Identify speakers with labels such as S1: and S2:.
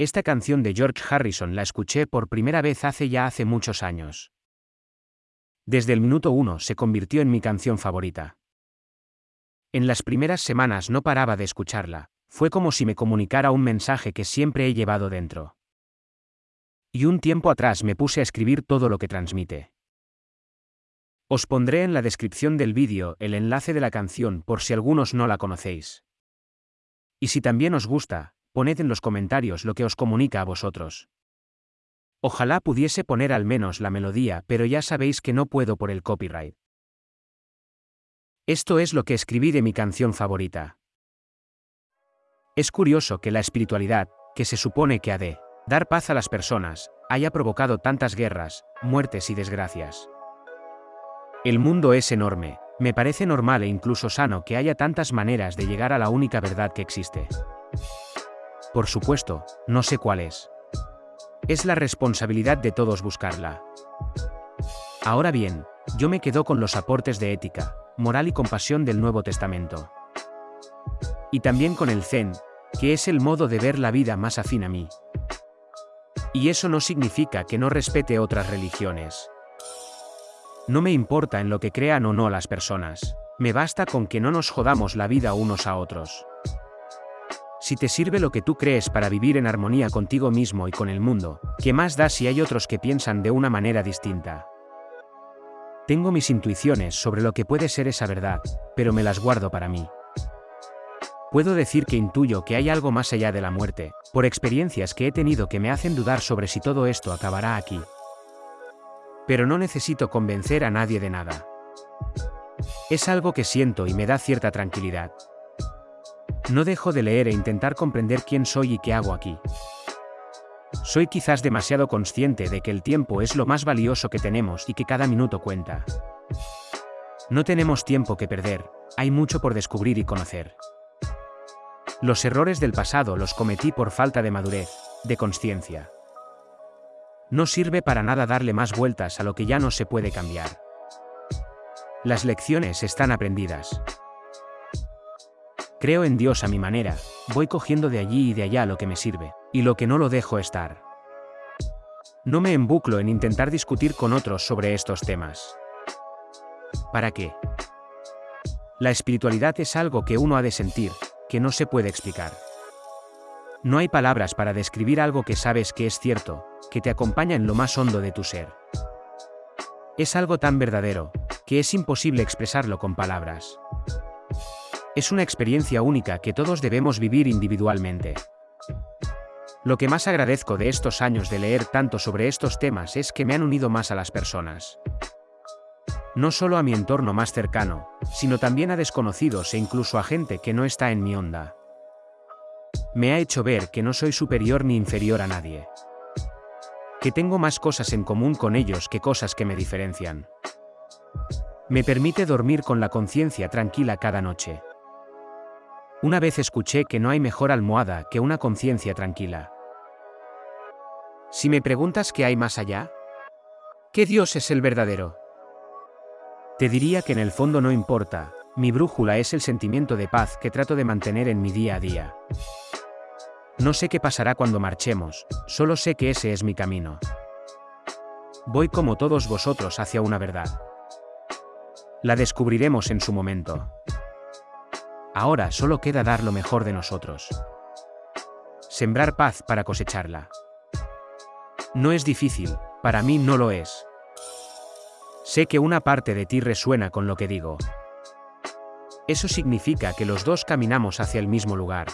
S1: Esta canción de George Harrison la escuché por primera vez hace ya hace muchos años. Desde el minuto uno se convirtió en mi canción favorita. En las primeras semanas no paraba de escucharla, fue como si me comunicara un mensaje que siempre he llevado dentro. Y un tiempo atrás me puse a escribir todo lo que transmite. Os pondré en la descripción del vídeo el enlace de la canción por si algunos no la conocéis. Y si también os gusta, poned en los comentarios lo que os comunica a vosotros. Ojalá pudiese poner al menos la melodía, pero ya sabéis que no puedo por el copyright. Esto es lo que escribí de mi canción favorita. Es curioso que la espiritualidad, que se supone que ha de dar paz a las personas, haya provocado tantas guerras, muertes y desgracias. El mundo es enorme, me parece normal e incluso sano que haya tantas maneras de llegar a la única verdad que existe. Por supuesto, no sé cuál es. Es la responsabilidad de todos buscarla. Ahora bien, yo me quedo con los aportes de ética, moral y compasión del Nuevo Testamento. Y también con el Zen, que es el modo de ver la vida más afín a mí. Y eso no significa que no respete otras religiones. No me importa en lo que crean o no las personas, me basta con que no nos jodamos la vida unos a otros. Si te sirve lo que tú crees para vivir en armonía contigo mismo y con el mundo, ¿qué más da si hay otros que piensan de una manera distinta? Tengo mis intuiciones sobre lo que puede ser esa verdad, pero me las guardo para mí. Puedo decir que intuyo que hay algo más allá de la muerte, por experiencias que he tenido que me hacen dudar sobre si todo esto acabará aquí. Pero no necesito convencer a nadie de nada. Es algo que siento y me da cierta tranquilidad. No dejo de leer e intentar comprender quién soy y qué hago aquí. Soy quizás demasiado consciente de que el tiempo es lo más valioso que tenemos y que cada minuto cuenta. No tenemos tiempo que perder, hay mucho por descubrir y conocer. Los errores del pasado los cometí por falta de madurez, de conciencia. No sirve para nada darle más vueltas a lo que ya no se puede cambiar. Las lecciones están aprendidas. Creo en Dios a mi manera, voy cogiendo de allí y de allá lo que me sirve, y lo que no lo dejo estar. No me embuclo en intentar discutir con otros sobre estos temas. ¿Para qué? La espiritualidad es algo que uno ha de sentir, que no se puede explicar. No hay palabras para describir algo que sabes que es cierto, que te acompaña en lo más hondo de tu ser. Es algo tan verdadero, que es imposible expresarlo con palabras. Es una experiencia única que todos debemos vivir individualmente. Lo que más agradezco de estos años de leer tanto sobre estos temas es que me han unido más a las personas. No solo a mi entorno más cercano, sino también a desconocidos e incluso a gente que no está en mi onda. Me ha hecho ver que no soy superior ni inferior a nadie. Que tengo más cosas en común con ellos que cosas que me diferencian. Me permite dormir con la conciencia tranquila cada noche. Una vez escuché que no hay mejor almohada que una conciencia tranquila. Si me preguntas qué hay más allá, ¿qué Dios es el verdadero? Te diría que en el fondo no importa, mi brújula es el sentimiento de paz que trato de mantener en mi día a día. No sé qué pasará cuando marchemos, solo sé que ese es mi camino. Voy como todos vosotros hacia una verdad. La descubriremos en su momento. Ahora solo queda dar lo mejor de nosotros. Sembrar paz para cosecharla. No es difícil, para mí no lo es. Sé que una parte de ti resuena con lo que digo. Eso significa que los dos caminamos hacia el mismo lugar.